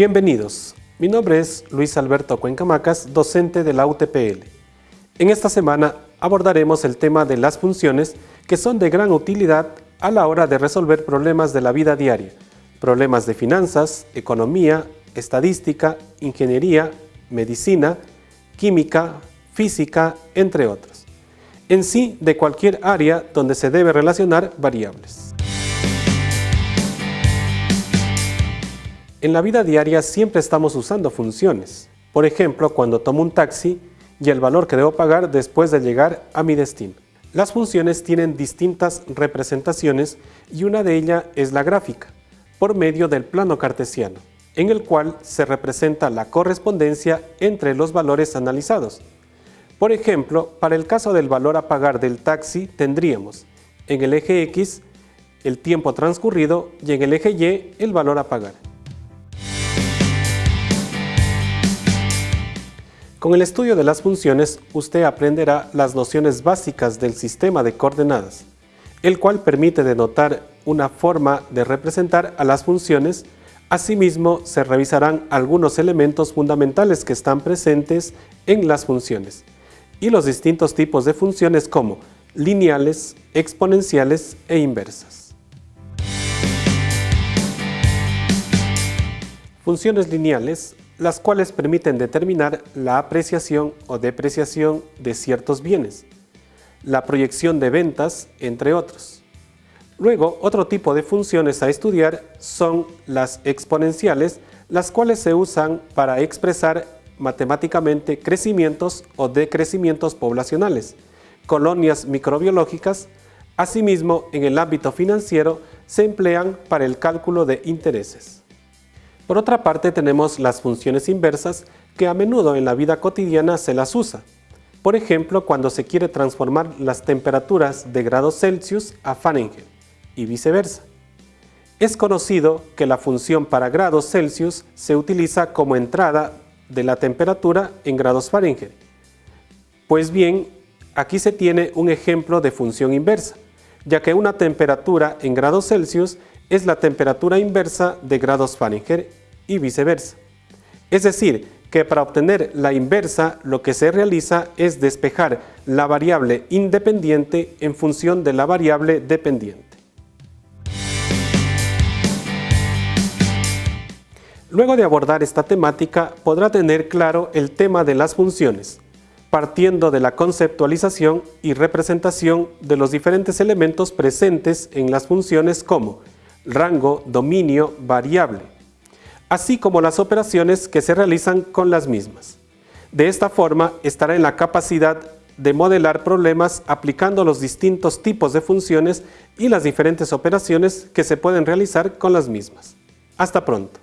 Bienvenidos, mi nombre es Luis Alberto Cuencamacas, docente de la UTPL. En esta semana abordaremos el tema de las funciones que son de gran utilidad a la hora de resolver problemas de la vida diaria, problemas de finanzas, economía, estadística, ingeniería, medicina, química, física, entre otros. En sí, de cualquier área donde se debe relacionar variables. En la vida diaria siempre estamos usando funciones. Por ejemplo, cuando tomo un taxi y el valor que debo pagar después de llegar a mi destino. Las funciones tienen distintas representaciones y una de ellas es la gráfica, por medio del plano cartesiano, en el cual se representa la correspondencia entre los valores analizados. Por ejemplo, para el caso del valor a pagar del taxi tendríamos en el eje X el tiempo transcurrido y en el eje Y el valor a pagar. Con el estudio de las funciones, usted aprenderá las nociones básicas del sistema de coordenadas, el cual permite denotar una forma de representar a las funciones. Asimismo, se revisarán algunos elementos fundamentales que están presentes en las funciones y los distintos tipos de funciones como lineales, exponenciales e inversas. Funciones lineales las cuales permiten determinar la apreciación o depreciación de ciertos bienes, la proyección de ventas, entre otros. Luego, otro tipo de funciones a estudiar son las exponenciales, las cuales se usan para expresar matemáticamente crecimientos o decrecimientos poblacionales, colonias microbiológicas, asimismo en el ámbito financiero se emplean para el cálculo de intereses. Por otra parte tenemos las funciones inversas que a menudo en la vida cotidiana se las usa. Por ejemplo, cuando se quiere transformar las temperaturas de grados Celsius a Fahrenheit y viceversa. Es conocido que la función para grados Celsius se utiliza como entrada de la temperatura en grados Fahrenheit. Pues bien, aquí se tiene un ejemplo de función inversa, ya que una temperatura en grados Celsius es la temperatura inversa de grados Fahrenheit y viceversa. Es decir, que para obtener la inversa lo que se realiza es despejar la variable independiente en función de la variable dependiente. Luego de abordar esta temática podrá tener claro el tema de las funciones, partiendo de la conceptualización y representación de los diferentes elementos presentes en las funciones como rango, dominio, variable, así como las operaciones que se realizan con las mismas. De esta forma estará en la capacidad de modelar problemas aplicando los distintos tipos de funciones y las diferentes operaciones que se pueden realizar con las mismas. Hasta pronto.